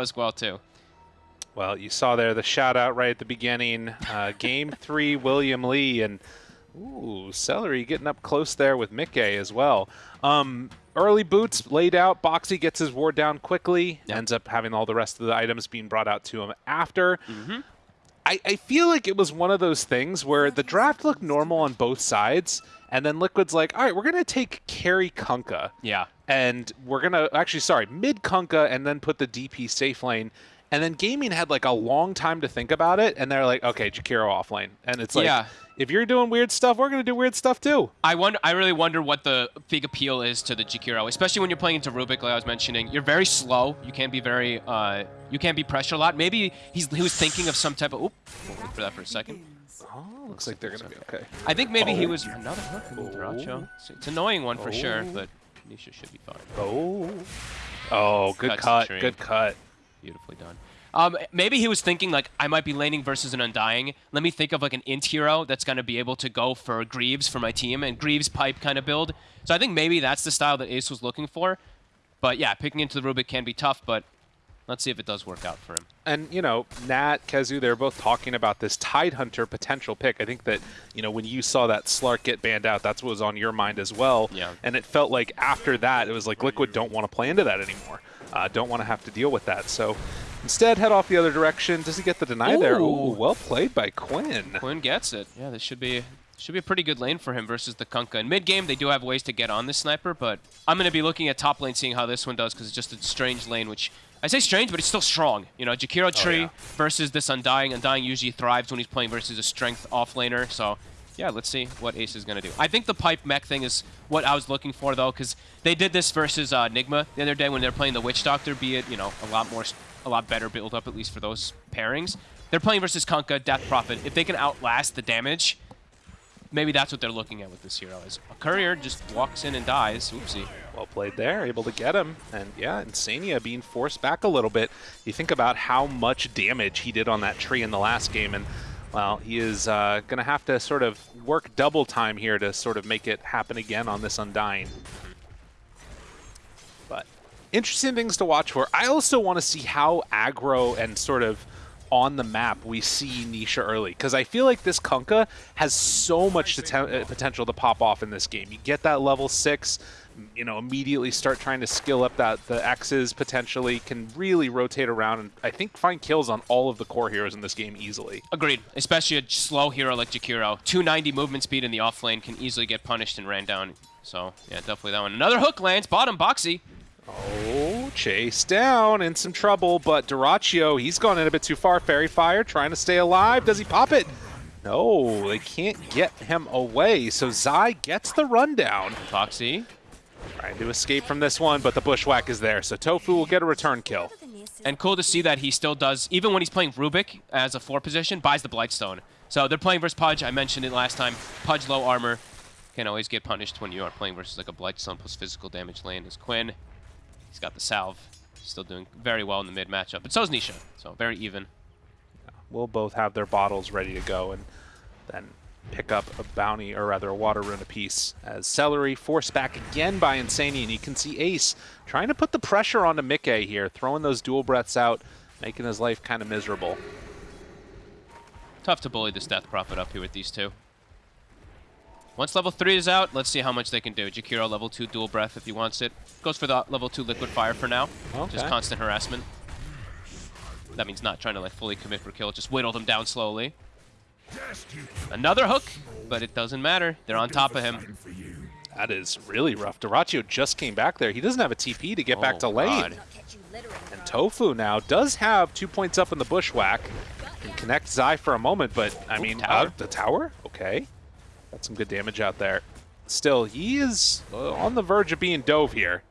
as well, too. Well, you saw there the shout out right at the beginning. Uh, game three, William Lee, and ooh, Seleri getting up close there with Micke as well. Um, early boots laid out. Boxi gets his ward down quickly. Yep. Ends up having all the rest of the items being brought out to him after. Mm-hmm. I, I feel like it was one of those things where the draft looked normal on both sides, and then Liquid's like, all right, we're going to take carry Kunkka Yeah. And we're gonna actually sorry mid Kunkka and then put the DP safe lane. And then gaming had like a long time to think about it, and they're like, okay, Jakiro off lane, and it's like, Yeah. if you're doing weird stuff, we're gonna do weird stuff too. I wonder. I really wonder what the big appeal is to the Jakiro, especially when you're playing into Rubik, like I was mentioning. You're very slow. You can't be very. Uh, you can't be pressure a lot. Maybe he's he was thinking of some type of. Oop, we'll for that for a second. Oh, looks like they're gonna be okay. I think maybe he Oh. was another hook from Dyrachyo. It's, it's an annoying one for sure, Oh. but Nisha should be fine. Oh, oh, good Cuts cut, good cut. Beautifully done. Um, maybe he was thinking like I might be laning versus an Undying. Let me think of like an int hero that's gonna be able to go for Greaves for my team and Greaves pipe kind of build. So I think maybe that's the style that Ace was looking for. But yeah, picking into the Rubik can be tough, but let's see if it does work out for him. And you know, Nat, Kezu, they're both talking about this Tide Hunter potential pick. I think that you know when you saw that Slark get banned out, that's what was on your mind as well. Yeah. And it felt like after that, it was like Liquid don't want to play into that anymore. Uh, don't want to have to deal with that. So instead, head off the other direction. Does he get the deny there? Ooh. Ooh, well played by Quinn. Quinn gets it. Yeah, this should be should be a pretty good lane for him versus the Kunkka. In mid game, they do have ways to get on this sniper, but I'm going to be looking at top lane, seeing how this one does, because it's just a strange lane, which I say strange, but it's still strong. You know, Jakiro Tree yeah. versus this Undying. Undying usually thrives when he's playing versus a strength offlaner, so yeah, let's see what Ace is going to do. I think the pipe mech thing is what I was looking for, though, because they did this versus uh, Nigma the other day when they're playing the Witch Doctor, be it, you know, a lot more, a lot better build up, at least for those pairings. They're playing versus Kunkka, Death Prophet. If they can outlast the damage, maybe that's what they're looking at with this hero. Is a courier just walks in and dies. Oopsie. Well played there, able to get him. And yeah, Insania being forced back a little bit. You think about how much damage he did on that tree in the last game, and well, he is uh, going to have to sort of work double time here to sort of make it happen again on this Undying. But interesting things to watch for. I also want to see how aggro and sort of on the map we see Nisha early because I feel like this Kunkka has so much uh, potential to pop off in this game. You get that level six, m- you know, immediately start trying to skill up that the X's potentially can really rotate around and I think find kills on all of the core heroes in this game easily. Agreed. Especially a slow hero like Jakiro. 290 movement speed in the off lane can easily get punished and ran down. So, yeah, definitely that one. Another hook lands. Bottom, Boxi. Oh, chase down in some trouble, but Dyrachyo, he's gone in a bit too far. Fairy Fire trying to stay alive. Does he pop it? No, they can't get him away. So Zai gets the rundown. Boxi. Trying to escape from this one, but the bushwhack is there. So Tofu will get a return kill. And cool to see that he still does, even when he's playing Rubik as a four position, buys the Blightstone. So they're playing versus Pudge. I mentioned it last time. Pudge low armor can always get punished when you are playing versus like a Blightstone plus physical damage lane is Quinn. He's got the salve. Still doing very well in the mid matchup. But so is Nisha. So very even. We'll both have their bottles ready to go and then pick up a bounty, or rather a water rune apiece. As Seleri forced back again by Insania, and you can see Ace trying to put the pressure onto Micke here, throwing those dual breaths out, making his life kind of miserable. Tough to bully this Death Prophet up here with these two. Once level 3 is out, let's see how much they can do. Jakiro level 2 dual breath if he wants it. Goes for the level 2 liquid fire for now. Just constant harassment. That means not trying to like fully commit for kill, just whittle them down slowly. Another hook, but it doesn't matter. They're on top of him. That is really rough. Dyrachyo just came back there. He doesn't have a TP to get back to Oh, lane. God. And Tofu now does have two points up in the bushwhack. Can connect Zai for a moment, but I Ooh, mean, tower. uh, the tower? Okay. Got some good damage out there. Still, he is uh, on the verge of being dove here.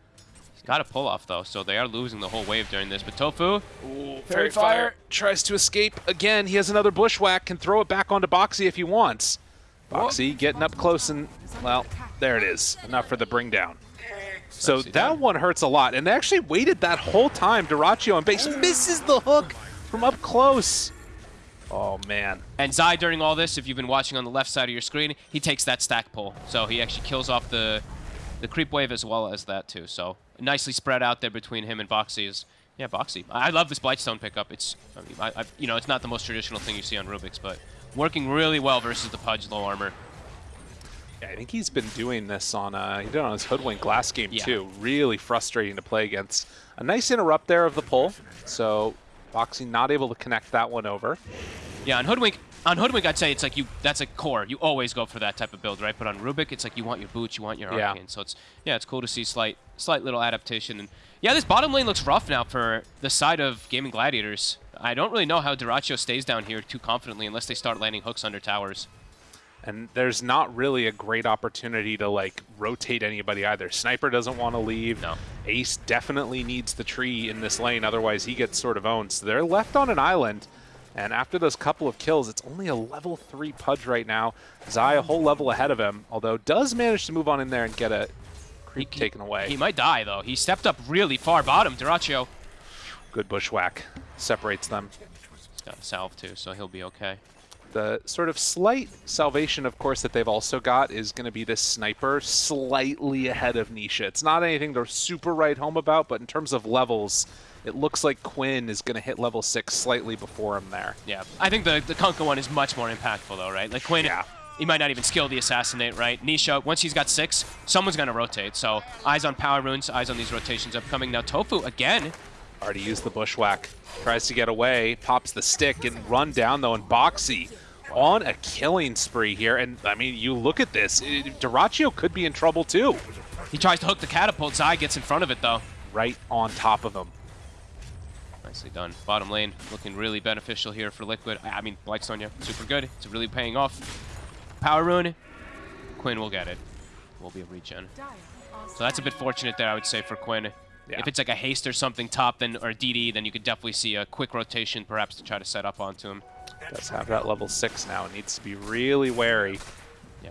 He's got a pull off though, so they are losing the whole wave during this. But Tofu, Ooh, Fairy Fire. tries to escape again. He has another bushwhack. Can throw it back onto Boxi if he wants. Boxi getting up close and well, there it is. Enough for the bring down. So Nicely that done. one hurts a lot, and they actually waited that whole time. Dyrachyo on base misses the hook from up close. Oh man, And Zai, during all this, if you've been watching on the left side of your screen, he takes that stack pull. So he actually kills off the the creep wave as well as that too. So nicely spread out there between him and Boxi is Yeah, Boxi. I I love this Blightstone pickup. It's, I mean, I, I, you know, it's not the most traditional thing you see on Rubik's, but working really well versus the Pudge low armor. Yeah, I think he's been doing this on uh, he did it on his Hoodwink last game Yeah. too. Really frustrating to play against. A nice interrupt there of the pull, so Boxi not able to connect that one over. Yeah, on Hoodwink, on Hoodwink, I'd say it's like you, that's a core. You always go for that type of build, right? But on Rubik, it's like you want your boots, you want your Yeah. arcane. So it's, yeah, it's cool to see slight, slight little adaptation. And yeah, this bottom lane looks rough now for the side of Gaimin Gladiators. I don't really know how Dyrachyo stays down here too confidently unless they start landing hooks under towers. And there's not really a great opportunity to like rotate anybody either. Sniper doesn't want to leave. No. Ace definitely needs the tree in this lane, otherwise he gets sort of owned. So they're left on an island. And after those couple of kills, it's only a level 3 Pudge right now. Zai a whole level ahead of him, although does manage to move on in there and get a creep He- taken away. He might die, though. He stepped up really far bottom. Dyrachyo. Good bushwhack. Separates them. He's got a salve, too, so he'll be okay. The sort of slight salvation, of course, that they've also got is going to be this sniper slightly ahead of Nisha. It's not anything they're super right home about, but in terms of levels, it looks like Quinn is going to hit level 6 slightly before him there. Yeah, I think the, the Kunkka one is much more impactful, though, right? Like, Quinn, Yeah. he might not even skill the Assassinate, right? Nisha, once he's got six, someone's going to rotate. So, eyes on Power Runes, eyes on these rotations upcoming. Now, Tofu, again, Already used the bushwhack. Tries to get away, pops the stick, and run down, though, and Boxi on a killing spree here. And, I mean, you look at this. Eh, it, Dyrachyo could be in trouble, too. he tries to hook the catapult. Zai gets in front of it, though. Right on top of him. Nicely done. Bottom lane looking really beneficial here for Liquid. I mean, Blightstone, Sonya, super good. It's really paying off. Power Rune, Quinn will get it. Will be a regen. So that's a bit fortunate there, I would say, for Quinn. Yeah. If it's like a haste or something top, then or DD, then you could definitely see a quick rotation, perhaps to try to set up onto him. Does have that level 6 now. Needs to be really wary. Yeah.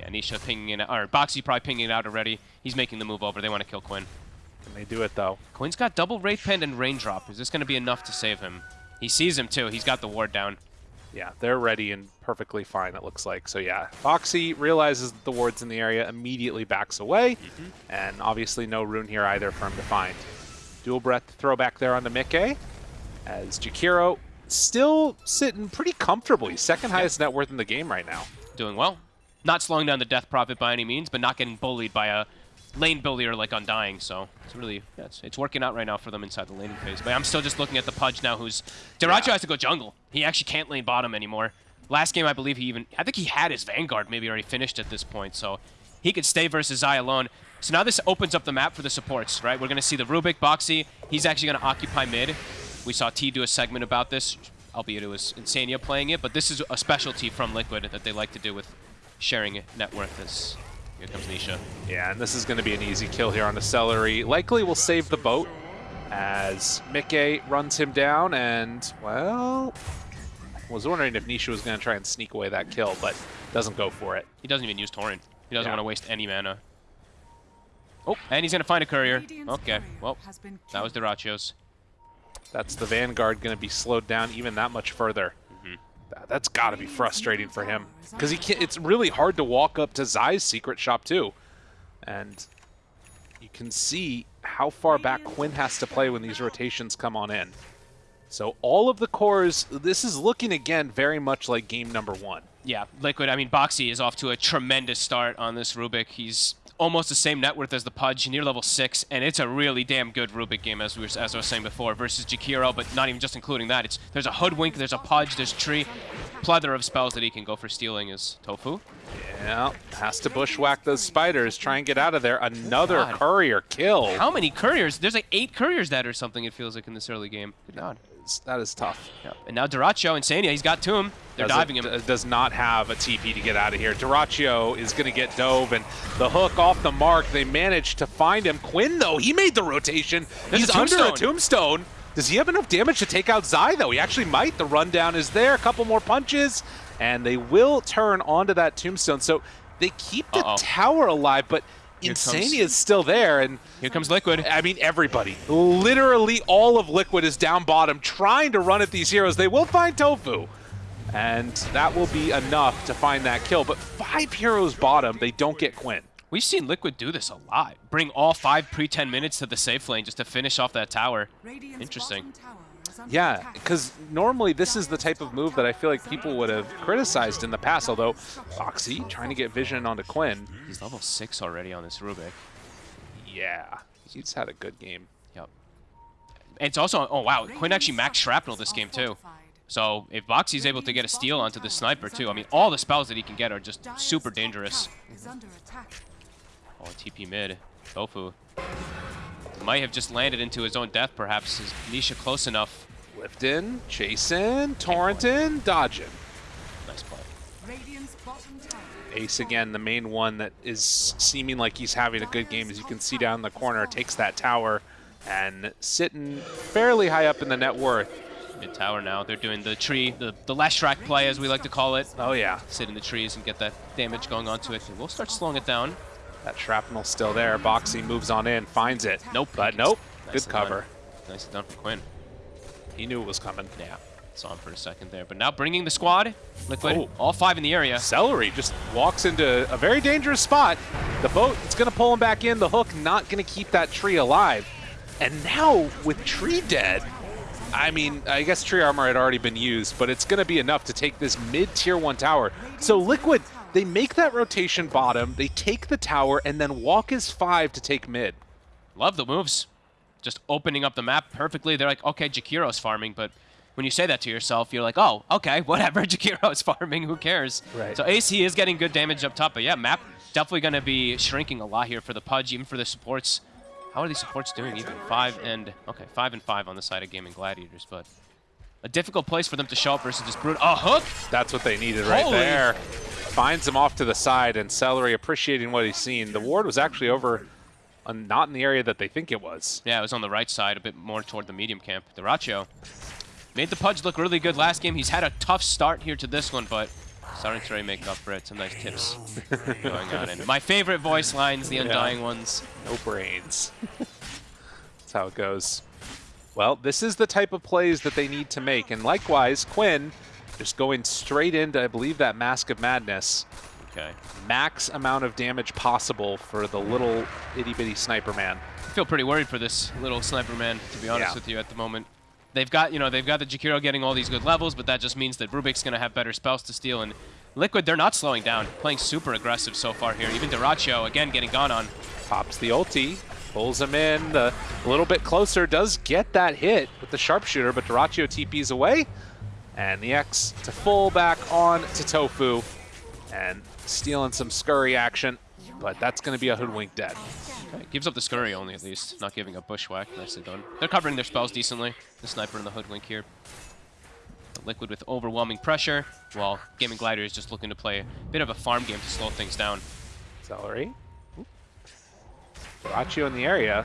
Yeah, Nisha pinging it, or Boxi probably pinging it out already. He's making the move over. They want to kill Quinn. Can they do it, though? Quinn's got double Wraith Pen and Raindrop. Is this going to be enough to save him? He sees him too. He's got the ward down. Yeah, they're ready and perfectly fine, it looks like. So yeah, Boxi realizes that the ward's in the area, immediately backs away, mm-hmm. and obviously no rune here either for him to find. Dual breath throwback there on the Micke, as Jakiro still sitting pretty comfortably, second highest net worth in the game right now. Doing well. Not slowing down the Death Prophet by any means, but not getting bullied by a lane bullier like Undying. So it's really, yeah, it's, it's working out right now for them inside the laning phase. But I'm still just looking at the Pudge now, who's Dyrachyo Yeah. has to go jungle. He actually can't lane bottom anymore. Last game, I believe he even, I think he had his Vanguard maybe already finished at this point, so he could stay versus Zai alone. So now this opens up the map for the supports, right? We're going to see the Rubik, Boxi. He's actually going to occupy mid. We saw T do a segment about this, albeit it was Insania playing it, but this is a specialty from Liquid that they like to do with sharing net worth as here comes Nisha. Yeah, and this is going to be an easy kill here on the Seleri. Likely will save the boat as Micke runs him down and, well, was wondering if Nisha was going to try and sneak away that kill, but doesn't go for it. He doesn't even use Torrent. He doesn't Yeah. want to waste any mana. Oh, and he's going to find a courier. Okay, well, that was Dyrachyo's. That's the Vanguard going to be slowed down even that much further. That- That's got to be frustrating for him because he can't, it's really hard to walk up to Zai's secret shop too, and you can see how far back Quinn has to play when these rotations come on in. So all of the cores, this is looking again very much like game number one. Yeah, Liquid, I mean, Boxi is off to a tremendous start on this Rubik. He's almost the same net worth as the Pudge, near level 6, and it's a really damn good Rubik game, as, we were, as I was saying before, versus Jakiro, but not even just including that. It's There's a Hoodwink, there's a Pudge, there's Tree, plethora of spells that he can go for stealing is Tofu. Yeah, has to bushwhack those spiders, try and get out of there. Another God. courier kill. How many couriers? There's like eight couriers dead or something, it feels like, in this early game. Good God. That is tough. Yeah. And now Dyrachyo, Insania, he's got to him. They're does diving it- him. does not have a TP to get out of here. Dyrachyo is going to get dove, and the hook off the mark. They managed to find him. Quinn, though, he made the rotation. There's He's a under a tombstone. Does he have enough damage to take out Zai, though? He actually might. The rundown is there. A couple more punches, and they will turn onto that tombstone. So they keep the Uh-oh. tower alive, but Insania is still there, and Here comes Liquid. I mean, everybody. Literally all of Liquid is down bottom trying to run at these heroes. They will find Tofu. And that will be enough to find that kill. But five heroes bottom, they don't get Quinn. We've seen Liquid do this a lot. Bring all five pre-10 minutes to the safe lane just to finish off that tower. Interesting. Yeah, because normally this is the type of move that I feel like people would have criticized in the past, although Boxi trying to get vision onto Quinn. He's level 6 already on this Rubik. Yeah, he's had a good game. Yep. And it's also, oh wow, Quinn actually max shrapnel this game too. So if Boxi's able to get a steal onto the sniper too, I mean, all the spells that he can get are just super dangerous. Oh, TP mid. Tofu. Might have just landed into his own death, perhaps. Is Nisha close enough? Lifton, chasing, Torrenton, dodging. Nice play. Ace again, the main one that is seeming like he's having a good game. As you can see down the corner, takes that tower and sitting fairly high up in the net worth. Mid tower now. They're doing the tree, the, the track play, as we like to call it. Oh, yeah. Sit in the trees and get that damage going onto it. And we'll start slowing it down. That shrapnel's still there. Boxi moves on in, finds it. Nope. But nope. Nicely Good cover. Done. Nicely done for Quinn. He knew it was coming. Yeah. Saw him for a second there. But now bringing the squad. Liquid. Oh. All five in the area. Seleri just walks into a very dangerous spot. The boat, it's going to pull him back in. The hook not going to keep that tree alive. And now with tree dead, I mean, I guess tree armor had already been used, but it's going to be enough to take this mid-tier one tower. So Liquid, they make that rotation bottom, they take the tower, and then walk as five to take mid. Love the moves. Just opening up the map perfectly. They're like, okay, Jakiro's farming, but when you say that to yourself, you're like, oh, okay, whatever, Jakiro's farming, who cares? Right. So Ace is getting good damage up top, but yeah, map definitely going to be shrinking a lot here for the Pudge, even for the supports. How are these supports doing even? Five and, okay, five and five on the side of Gaimin Gladiators, but a difficult place for them to show up versus this Brute. A hook? That's what they needed right Holy. there. Finds him off to the side, and Seleri appreciating what he's seen. The ward was actually over, uh, not in the area that they think it was. Yeah, it was on the right side, a bit more toward the medium camp. Dyrachyo made the Pudge look really good last game. He's had a tough start here to this one, but starting to really make up for it. Some nice tips going on. And my favorite voice lines, the Undying ones. No brains. That's how it goes. Well, this is the type of plays that they need to make. And likewise, Quinn just going straight into, I believe, that Mask of Madness. Okay. Max amount of damage possible for the little itty-bitty sniper man. I feel pretty worried for this little sniper man, to be honest Yeah. with you, at the moment. They've got, you know, they've got the Jakiro getting all these good levels, but that just means that Rubik's going to have better spells to steal. And Liquid, they're not slowing down, playing super aggressive so far here. Even Dyrachyo, again, getting gone on. Pops the ulti, pulls him in the, a little bit closer, does get that hit with the sharpshooter, but Dyrachyo TP's away. And the X to full back on to Tofu. And stealing some scurry action, but that's going to be a hoodwink dead. Okay, gives up the scurry only, at least. Not giving up bushwhack. Nicely done. They're covering their spells decently. The sniper and the hoodwink here. The Liquid with overwhelming pressure, while Gaming Glider is just looking to play a bit of a farm game to slow things down. Seleri. Dyrachyo in the area.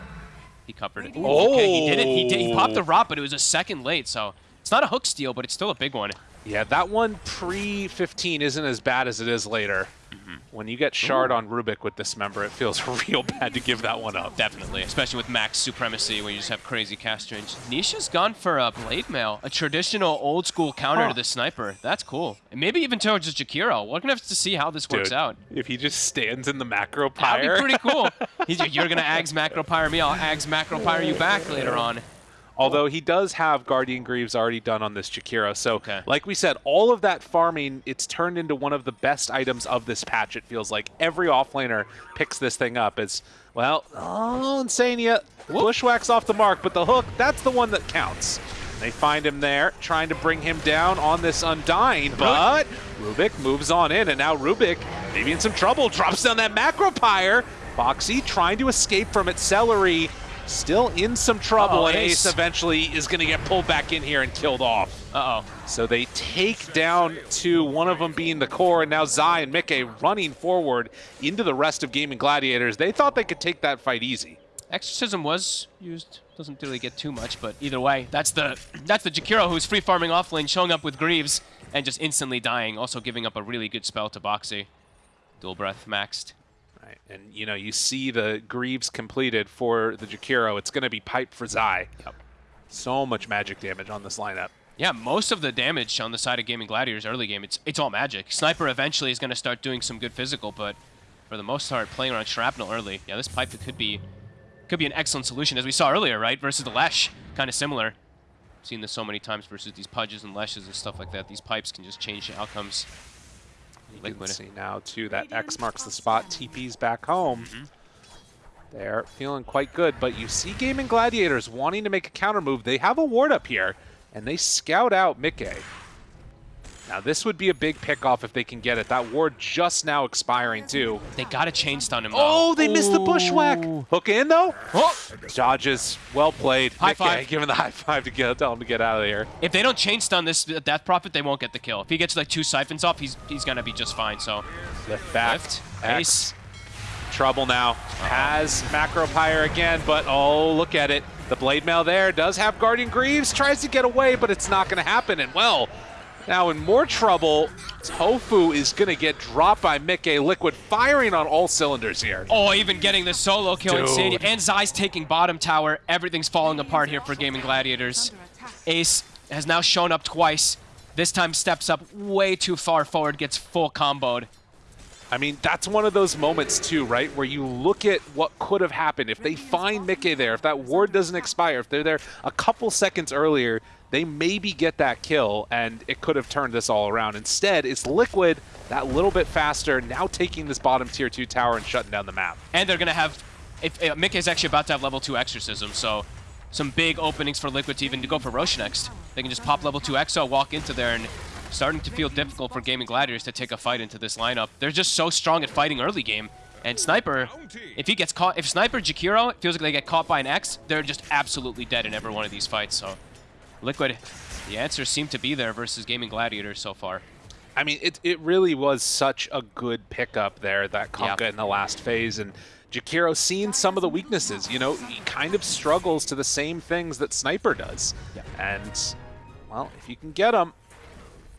He covered it. Oh! Okay, he did it. He, did, he popped the rot, but it was a second late, so it's not a hook steal, but it's still a big one. Yeah, that one pre-15 isn't as bad as it is later. Mm-hmm. When you get shard on Rubik with this member, it feels real bad to give that one up. Definitely, especially with max supremacy when you just have crazy cast range. Nisha's gone for a blade mail, a traditional old school counter Huh. to the sniper. That's cool. And maybe even towards just Jakiro. We're gonna have to see how this works out. If he just stands in the macro pyre. That'd pyre. be pretty cool. He's, you're gonna Ags macro pyre me, I'll Ags macro pyre you back later on. Although he does have Guardian Greaves already done on this Jakiro. So, Okay. like we said, all of that farming, it's turned into one of the best items of this patch, it feels like. Every offlaner picks this thing up. It's, well, oh, Insania, Bushwhack's off the mark, but the hook, that's the one that counts. They find him there, trying to bring him down on this Undying, but Rubik moves on in, and now Rubik, maybe in some trouble, drops down that Macro Pyre. Boxi trying to escape from it. Seleri still in some trouble, Uh-oh, and Ace Ace. eventually is going to get pulled back in here and killed off. Uh-oh. So they take down to one of them being the core, and now Zai and Micke running forward into the rest of Gaimin Gladiators. They thought they could take that fight easy. Exorcism was used. Doesn't really get too much, but either way, that's the that's the Jakiro who's free farming off lane, showing up with Greaves and just instantly dying, also giving up a really good spell to Boxi. Dual breath maxed. Right. And, you know, you see the Greaves completed for the Jakiro. It's going to be pipe for Zai. Yep. So much magic damage on this lineup. Yeah, most of the damage on the side of Gaimin Gladiators early game, it's it's all magic. Sniper eventually is going to start doing some good physical, but for the most part, playing around Shrapnel early. Yeah, this pipe could be could be an excellent solution, as we saw earlier, right? Versus the Lesh, kind of similar. Seen this so many times versus these Pudges and Leshes and stuff like that. These pipes can just change the outcomes. You Liquid. can see now, too, that X marks the spot. TP's back home. Mm-hmm. They're feeling quite good, but you see Gaimin Gladiators wanting to make a counter move. They have a ward up here, and they scout out Micke. Now, this would be a big pickoff if they can get it. That ward just now expiring, too. They got to chain stun him, though. Oh, they missed the bushwhack. Hook in, though. Oh! Dodges. Well played. High Micke five. him the high five to get, tell him to get out of here. If they don't chain stun this Death Prophet, they won't get the kill. If he gets like two siphons off, he's he's gonna be just fine. So Lift back. Lift. X. Trouble now. Has Macro Pyre again, but oh, look at it. The Blade Mail there does have Guardian Greaves, tries to get away, but it's not going to happen. And well, now in more trouble, Tofu is going to get dropped by Micke. Liquid firing on all cylinders here. Oh, even getting the solo kill Dude. And Zai's taking bottom tower. Everything's falling apart here for Gaimin Gladiators. Ace has now shown up twice. This time steps up way too far forward, gets full comboed. I mean, that's one of those moments too, right? Where you look at what could have happened. If they find Micke there, if that ward doesn't expire, if they're there a couple seconds earlier, they maybe get that kill, and it could have turned this all around. Instead, it's Liquid that little bit faster, now taking this bottom tier 2 tower and shutting down the map. And they're going to have... If, uh, Micke's actually about to have level 2 Exorcism, so some big openings for Liquid to even to go for Rosh next. They can just pop level 2 Exo, walk into there, and starting to feel difficult for Gaimin Gladiators to take a fight into this lineup. They're just so strong at fighting early game. And Sniper, if he gets caught, if Sniper Jakiro feels like they get caught by an X, they're just absolutely dead in every one of these fights. So, Liquid, the answers seem to be there versus Gaimin Gladiators so far. I mean, it, it really was such a good pickup there, that Kunkka Yeah. in the last phase. And Jakiro seeing some of the weaknesses. You know, he kind of struggles to the same things that Sniper does. Yeah. And, well, if you can get him,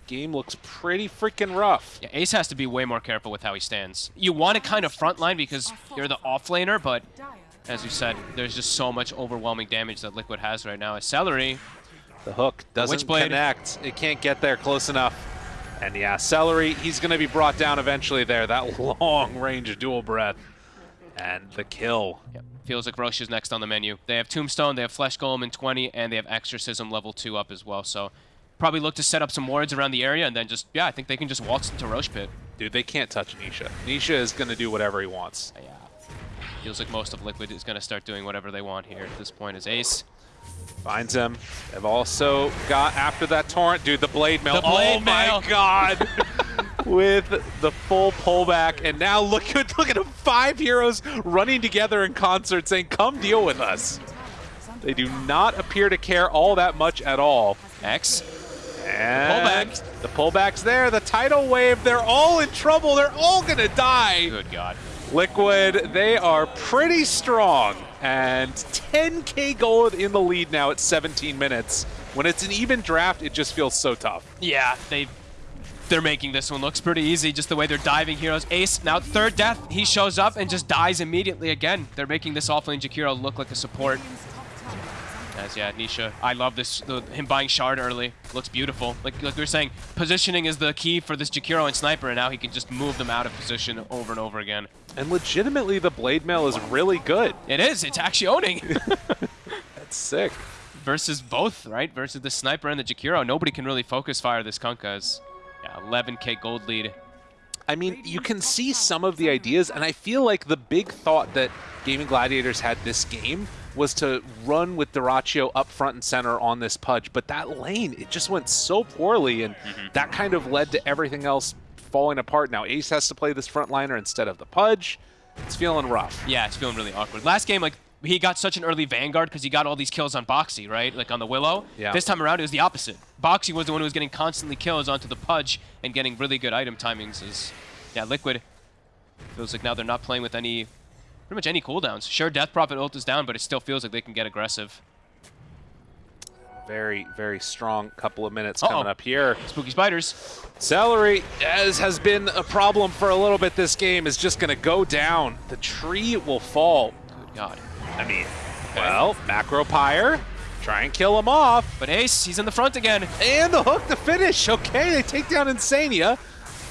game looks pretty freaking rough. Yeah, Ace has to be way more careful with how he stands. You want to kind of frontline because you're the offlaner, but as you said, there's just so much overwhelming damage that Liquid has right now. A Seleri, The hook doesn't Witchblade. connect. It can't get there close enough. And yeah, Seleri, he's going to be brought down eventually there. That long range dual breath. And the kill. Yep. Feels like Rosh is next on the menu. They have Tombstone, they have Flesh Golem in 20, and they have Exorcism level 2 up as well. So probably look to set up some wards around the area and then just, yeah, I think they can just waltz into Rosh Pit. Dude, they can't touch Nisha. Nisha is going to do whatever he wants. Yeah. Feels like most of Liquid is going to start doing whatever they want here at this point as Ace. Finds him. They've also got after that torrent. Dude, the blade mail. The blade oh my god. With the full pullback. And now look at look at them. Five heroes running together in concert saying, come deal with us. They do not appear to care all that much at all. X. And pullback. The pullback's there. The tidal wave. They're all in trouble. They're all going to die. Good God. Liquid, they are pretty strong. And 10k gold in the lead now at 17 minutes. When it's an even draft, it just feels so tough. Yeah, they they're making this one looks pretty easy, just the way they're diving heroes. Ace, now third death, he shows up and just dies immediately again. They're making this offlane Jakiro look like a support. As yeah, Nisha, I love this, the, him buying Shard early. Looks beautiful. Like, like we were saying, positioning is the key for this Jakiro and Sniper, and now he can just move them out of position over and over again. And legitimately, the blade mail is really good. It is, it's actually owning. That's sick. Versus both, right? Versus the Sniper and the Jakiro. Nobody can really focus fire this Kunkka as, yeah, 11k gold lead. I mean, you can see some of the ideas, and I feel like the big thought that Gaimin Gladiators had this game was to run with Dyrachyo up front and center on this Pudge, but that lane, it just went so poorly, and mm-hmm. that kind of led to everything else falling apart. Now Ace has to play this frontliner instead of the Pudge. It's feeling rough. Yeah, it's feeling really awkward. Last game, like, he got such an early Vanguard because he got all these kills on Boxi, right? Like on the Willow. Yeah. This time around, it was the opposite. Boxi was the one who was getting constantly kills onto the Pudge and getting really good item timings. Is Yeah, Liquid feels like now they're not playing with any, pretty much any cooldowns. Sure, Death Prophet ult is down, but it still feels like they can get aggressive. Very, very strong couple of minutes Uh-oh. coming up here. Spooky Spiders. Seleri, as has been a problem for a little bit this game, is just going to go down. The tree will fall. Good God. I mean, well, Macro Pyre, try and kill him off. But Ace, he's in the front again. And the hook to finish. Okay, they take down Insania.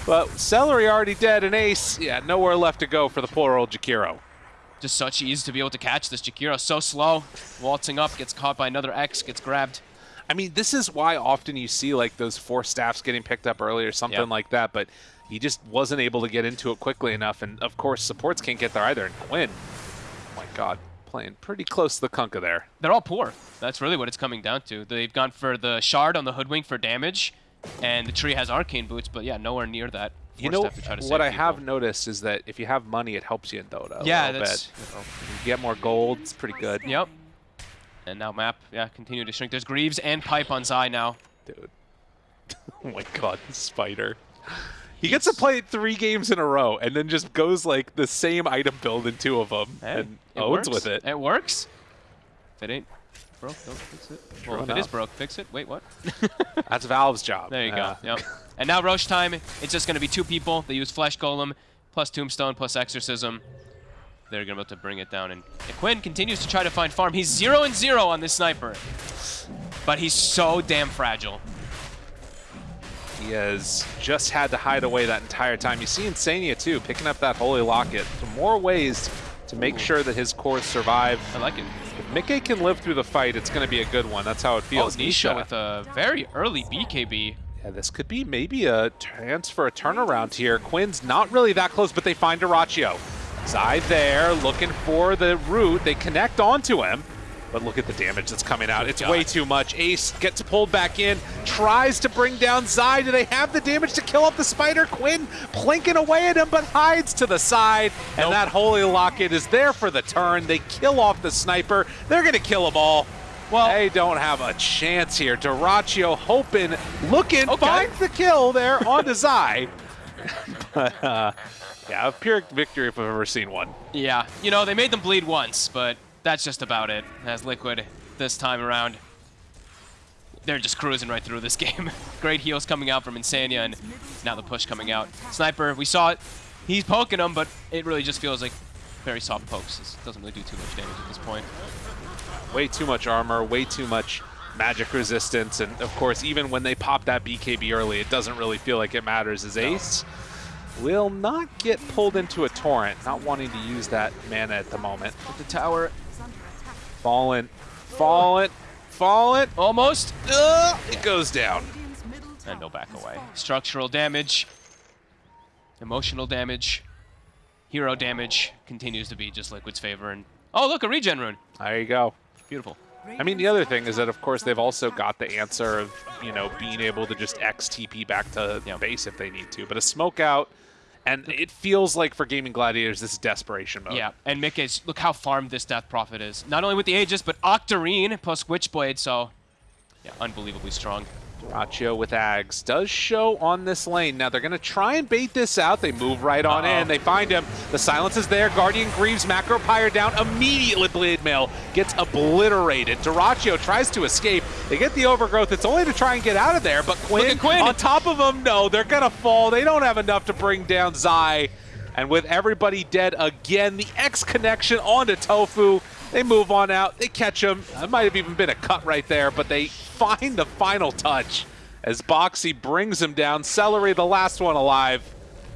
But Seleri already dead and Ace, yeah, nowhere left to go for the poor old Jakiro. Just such ease to be able to catch this. Jakiro so slow. Waltzing up, gets caught by another X, gets grabbed. I mean, this is why often you see like those four staffs getting picked up early or something Yep. like that, but he just wasn't able to get into it quickly enough. And of course, supports can't get there either. And Quinn, oh my God, playing pretty close to the Kunkka there. They're all poor. That's really what it's coming down to. They've gone for the shard on the Hoodwink for damage, and the tree has arcane boots, but yeah, nowhere near that. You Forced know, to try to what save I have people. noticed is that if you have money, it helps you in Dota. Yeah, that's- bit. You, know, you get more gold. It's pretty good, Yep. And now map, yeah, continue to shrink. There's Greaves and Pipe on Zai now. dude. oh my God, spider. He gets to play three games in a row and then just goes like the same item build in two of them Hey, and it owns works. with it. It works. If it ain't broke, don't fix it. True well, if it is broke, fix it. Wait, what? That's Valve's job. There you Uh, go. Yep. And now Rosh time. It's just going to be two people. They use Flesh Golem plus Tombstone plus Exorcism. They're going to be able to bring it down. And Quinn continues to try to find farm. He's 0 and 0 on this sniper. But he's so damn fragile. He has just had to hide away that entire time. You see Insania too, picking up that Holy Locket. So more ways to make sure that his cores survive. I like it. Micke can live through the fight, it's going to be a good one. That's how it Oh, feels. Nisha with a very early BKB. Yeah, this could be maybe a chance for a turnaround here. Quinn's not really that close, but they find Dyrachyo. Zai there, looking for the root. They connect onto him. But look at the damage that's coming out. It's God. way too much. Ace gets pulled back in, tries to bring down Zai. Do they have the damage to kill up the spider? Quinn plinking away at him, but hides to the side. And Nope. that Holy Locket is there for the turn. They kill off the sniper. They're going to kill them all. Well- they don't have a chance here. Dyrachyo hoping, looking, Okay. finds the kill there onto Zai. but, uh, yeah, a pure victory if I've ever seen one. Yeah, you know, they made them bleed once, but that's just about it. As Liquid this time around, they're just cruising right through this game. Great heals coming out from Insania, and now the push coming out. Sniper, we saw it. He's poking them, but it really just feels like very soft pokes. It doesn't really do too much damage at this point. way too much armor, way too much magic resistance, and of course, even when they pop that BKB early, it doesn't really feel like it matters as Ace will not get pulled into a torrent, not wanting to use that mana at the moment. At the tower, Fallen, fallen, fallen. almost, Ugh, it goes down. and no back away. Structural damage, emotional damage, hero damage continues to be just Liquid's favor. And oh, look, a regen rune. There you go. Beautiful. I mean, the other thing is that, of course, they've also got the answer of, you know, being able to just XTP back to Yeah. base if they need to. But a smoke out, and it feels like for Gaimin Gladiators, this is desperation mode. Yeah, and Micke's, look how farmed this Death Prophet is. Not only with the Aegis, but Octarine plus Witchblade, so yeah, unbelievably strong. Dyrachyo with Ags does show on this lane. Now they're going to try and bait this out. They move right on Uh-oh. in. They find him. The silence is there. Guardian Greaves, Macro Pyre down. Immediately Blade Mail gets obliterated. Dyrachyo tries to escape. They get the overgrowth. It's only to try and get out of there, but Quinn, Quinn. on top of them, no, they're going to fall. They don't have enough to bring down Zai. And with everybody dead again, the X connection onto Tofu. They move on out. They catch him. That might have even been a cut right there, but they find the final touch as Boxi brings him down. Seleri, the last one alive.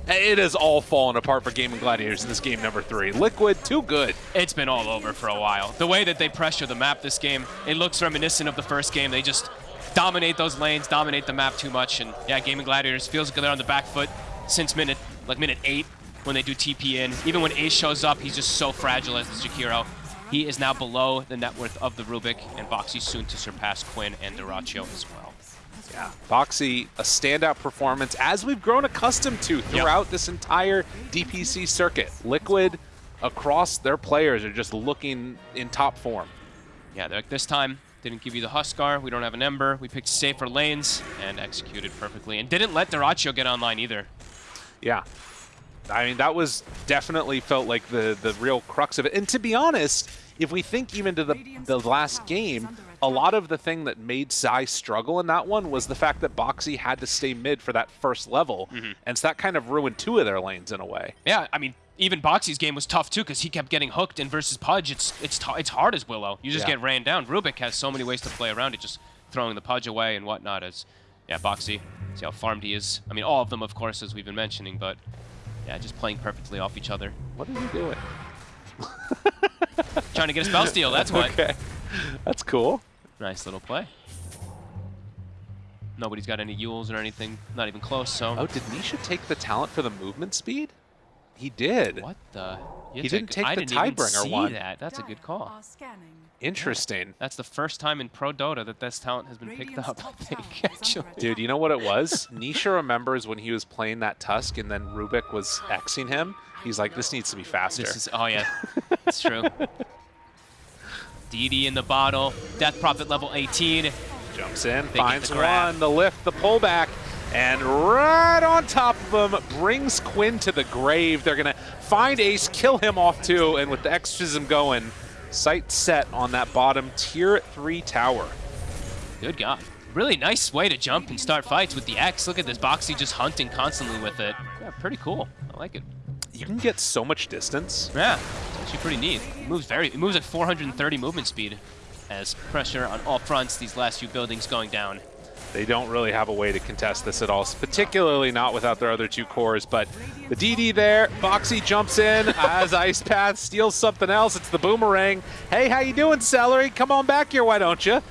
It has all fallen apart for Gaimin Gladiators in this game number three. Liquid, too good. It's been all over for a while. The way that they pressure the map this game, it looks reminiscent of the first game. They just dominate those lanes, dominate the map too much, and yeah, Gaimin Gladiators feels like they're on the back foot since minute, like minute eight when they do TP in. Even when Ace shows up, he's just so fragile as the Jakiro. He is now below the net worth of the Rubik, and Boxi soon to surpass Quinn and Dyrachyo as well. Yeah. Boxi, a standout performance, as we've grown accustomed to throughout this entire DPC circuit. Liquid, across their players, are just looking in top form. Yeah, like, this time, didn't give you the Huskar, we don't have an Ember, we picked safer lanes, and executed perfectly. And didn't let Dyrachyo get online either. Yeah. I mean, that was definitely felt like the, the real crux of it. And to be honest, if we think even to the, the last game, a lot of the thing that made Zai struggle in that one was the fact that Boxi had to stay mid for that first level. Mm-hmm. And so that kind of ruined two of their lanes in a way. Yeah, I mean, even Boxi's game was tough too because he kept getting hooked. And versus Pudge, it's it's it's hard as Willow. You just Yeah. get ran down. Rubik has so many ways to play around it, just throwing the Pudge away and whatnot. As yeah, Boxy See how farmed he is. I mean, all of them, of course, as we've been mentioning, but yeah, just playing perfectly off each other. What are you doing? Trying to get a spell steal, that's what. Okay. That's cool. Nice little play. Nobody's got any Euls or anything, not even close, so... Oh, did Nisha take the talent for the movement speed? He did. What the? He didn't a- take I the didn't even see one. that. That's a good call. Interesting. That's the first time in Pro Dota that this talent has been picked up, I think, actually. Dude, you know what it was? Nisha remembers when he was playing that Tusk and then Rubik was Xing him. He's like, this needs to be faster. This is, oh yeah, it's true. DD in the bottle, Death Prophet level 18. Jumps in, get finds the one, the lift, the pullback, and right on top of him brings Quinn to the grave. They're going to find Ace, kill him off too, and with the exorcism going, sight set on that bottom tier 3 tower. Good God. Really nice way to jump and start fights with the X. Look at this, Boxi just hunting constantly with it. Yeah, pretty cool. I like it. You can get so much distance. Yeah, it's actually pretty neat. It moves very, it moves at 430 movement speed as pressure on all fronts, these last few buildings going down. They don't really have a way to contest this at all, particularly not without their other two cores. But the DD there, Boxi jumps in as Ice Path steals something else. It's the boomerang. Hey, how you doing, Seleri? Come on back here, why don't you?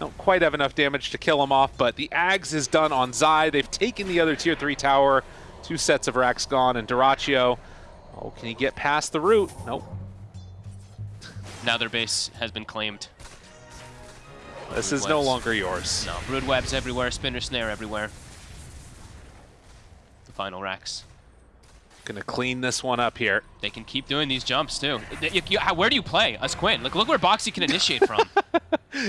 Don't quite have enough damage to kill him off, but the Ags is done on Zai. They've taken the other tier 3 tower. Two sets of racks gone, and Dyrachyo. Oh, can he get past the root? Nope. Now their base has been claimed. This Brood is no longer yours. No, brood webs everywhere, spinner snare everywhere. The final racks. Gonna clean this one up here. They can keep doing these jumps too. Y- y- y- how- where do you play as Quinn? Look, look where Boxi can initiate from.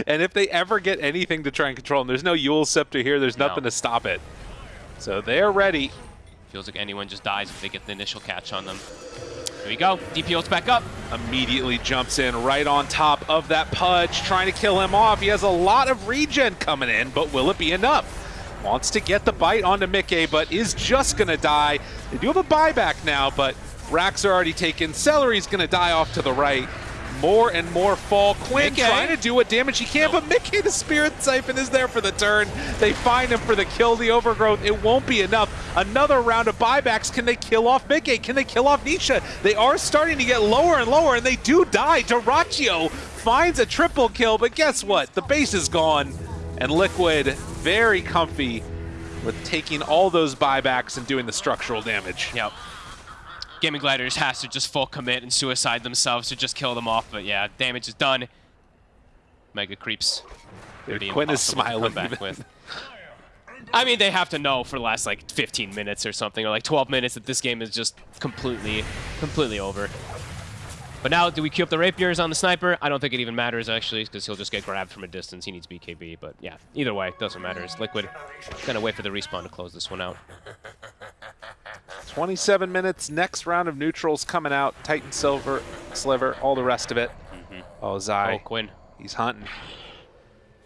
And if they ever get anything to try and control him, there's no Yule Scepter here. There's No. nothing to stop it. So they're ready. Feels like anyone just dies if they get the initial catch on them. Here we go. DP ults back up. Immediately jumps in right on top of that Pudge, trying to kill him off. He has a lot of regen coming in, but will it be enough? Wants to get the bite onto Micke, but is just going to die. They do have a buyback now, but racks are already taken. Seleri's going to die off to the right. More and more fall. Quinn Micke. trying to do what damage he can, but Micke, the Spirit Siphon, is there for the turn. They find him for the kill, the overgrowth. It won't be enough. Another round of buybacks. Can they kill off Micke? Can they kill off Nisha? They are starting to get lower and lower, and they do die. Dyrachyo finds a triple kill, but guess what? The base is gone, and Liquid very comfy with taking all those buybacks and doing the structural damage. Yep. Gaimin Gladiators has to just full commit and suicide themselves to just kill them off, but yeah, damage is done. Mega creeps. Quinn is impossible to come smiling back with. I mean, they have to know for the last like 15 minutes or something, or like 12 minutes that this game is just completely, completely over. But now, do we queue up the rapiers on the sniper? I don't think it even matters actually, because he'll just get grabbed from a distance. He needs BKB, but yeah, either way, it doesn't matter. It's Liquid gonna wait for the respawn to close this one out. 27 minutes. Next round of neutrals coming out. Titan Silver, Sliver, all the rest of it. Oh, Zai. Oh, Quinn, He's hunting.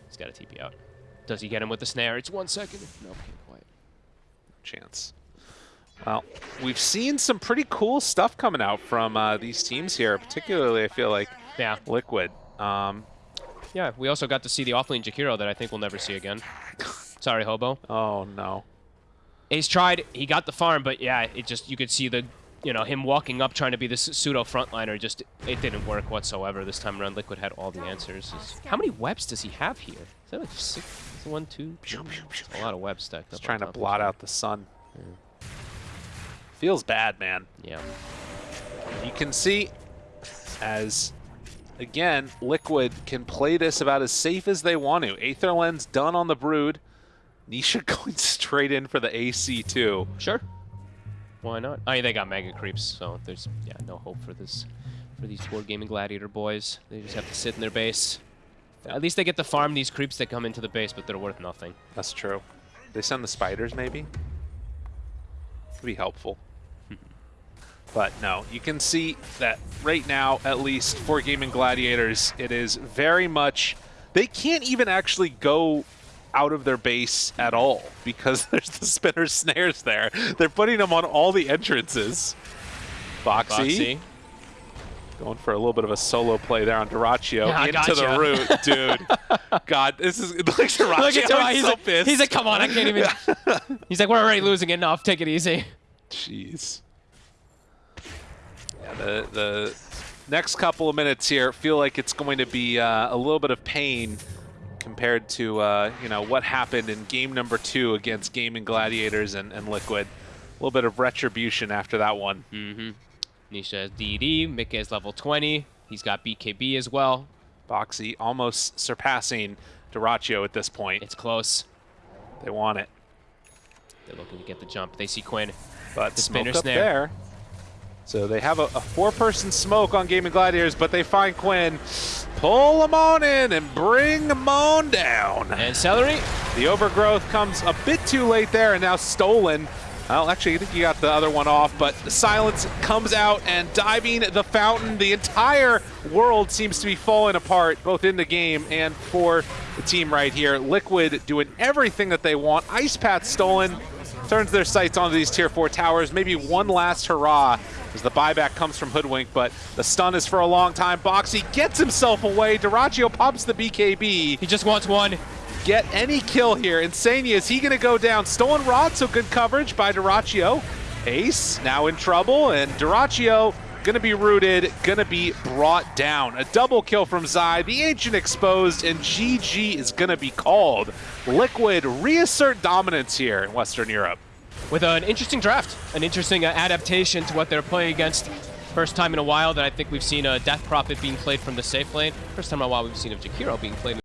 he's got a TP out. Does he get him with the snare? It's one second. No, can't quite. Chance. Well, we've seen some pretty cool stuff coming out from uh, these teams here, particularly I feel like Yeah, Liquid. Um, yeah. We also got to see the offlane Jakiro that I think we'll never see again. Sorry, Hobo. oh, no. Ace tried. He got the farm, but yeah, it just you could see the, you know, him walking up trying to be this pseudo frontliner. Just it didn't work whatsoever this time around. Liquid had all the answers. Is- How many webs does he have here? Is that like six? One, two, three? That's a lot of webs stacked up. Trying to blot each out the sun. Feels bad, man. Yeah. You can see as, again, Liquid can play this about as safe as they want to. Aether Lens done on the Brood. Nisha going straight in for the AC2. Sure. Why not? I mean, they got mega creeps, so there's yeah no hope for this for these board gaming gladiator boys. They just have to sit in their base. At least they get to farm these creeps that come into the base, but they're worth nothing. That's true. They send the spiders, maybe? Would be helpful. but no, you can see that right now, at least for Gaimin Gladiators, it is very much... They can't even actually go out of their base at all because there's the spinner snares there. They're putting them on all the entrances. Boxi, Boxi. Going for a little bit of a solo play there on Dyrachyo Yeah, into the root, dude. God, this is like Dyrachyo. Look at Dyrachyo. He's He's, so like, pissed. he's like, come on, I can't even. he's like, we're already losing enough. Take it easy. Jeez. Yeah, the the next couple of minutes here feel like it's going to be uh, a little bit of pain compared to uh, you know what happened in game number two against Gaimin Gladiators and, and Liquid. A little bit of retribution after that one. Mm-hmm. Nisha has DD. Micke is level 20. He's got BKB as well. Boxi almost surpassing Dyrachyo at this point. It's close. They want it, They're looking to get the jump. They see Quinn. but The smoke up snare. there. So they have a, a four-person smoke on Gaimin Gladiators, but they find Quinn, pull him on in, and bring him on down. And Seleri. The overgrowth comes a bit too late there and now stolen. Well, actually, I think you got the other one off, but Silence comes out and diving the fountain. The entire world seems to be falling apart, both in the game and for the team right here. Liquid doing everything that they want. Ice Path stolen, turns their sights onto these tier 4 towers. Maybe one last hurrah as the buyback comes from Hoodwink, but the stun is for a long time. Boxi gets himself away. Dyrachyo pops the BKB He just wants one. get any kill here. Insania, is he going to go down? Stolen Rod, so good coverage by Dyrachyo. Ace now in trouble, and Dyrachyo going to be rooted, going to be brought down. A double kill from Zai, the Ancient exposed, and GG is going to be called. Liquid reassert dominance here in Western Europe. with an interesting draft, an interesting uh, adaptation to what they're playing against. First time in a while that I think we've seen a Death Prophet being played from the safe lane. First time in a while we've seen a Jakiro being played